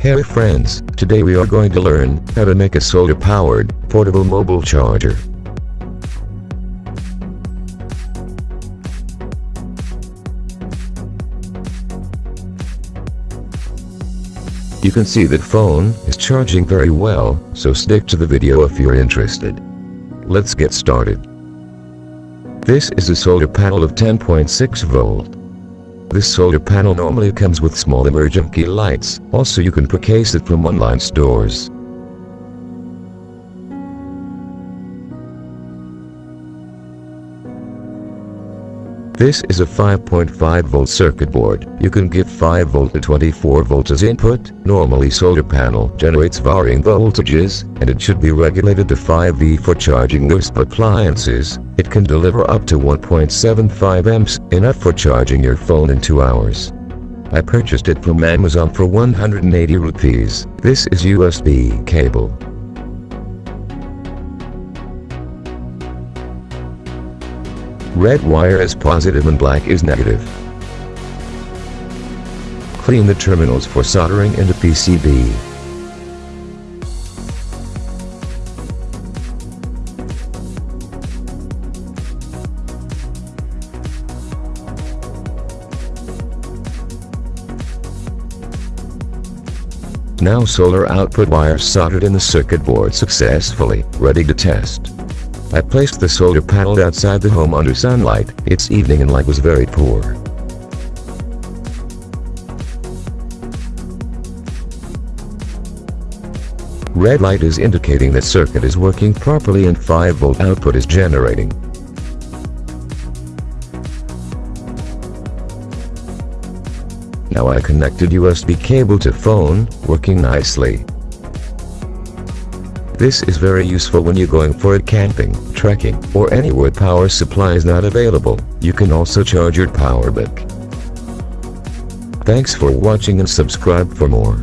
Hey friends, today we are going to learn how to make a solar-powered, portable mobile charger. You can see that phone is charging very well, so stick to the video if you're interested. Let's get started. This is a solar panel of 10.6 volt. This solar panel normally comes with small emergency lights, also you can purchase it from online stores. This is a 5.5 volt circuit board. You can give 5 volt to 24 volt as input. Normally solar panel generates varying voltages, and it should be regulated to 5V for charging most appliances. It can deliver up to 1.75 amps, enough for charging your phone in 2 hours. I purchased it from Amazon for 180 rupees. This is USB cable. Red wire is positive and black is negative. Clean the terminals for soldering into PCB. Now solar output wires soldered in the circuit board successfully, ready to test. I placed the solar panel outside the home under sunlight, its evening and light was very poor. Red light is indicating that circuit is working properly and 5 volt output is generating. Now I connected USB cable to phone, working nicely. This is very useful when you're going for a camping, trekking, or anywhere power supply is not available. You can also charge your power bank. Thanks for watching and subscribe for more.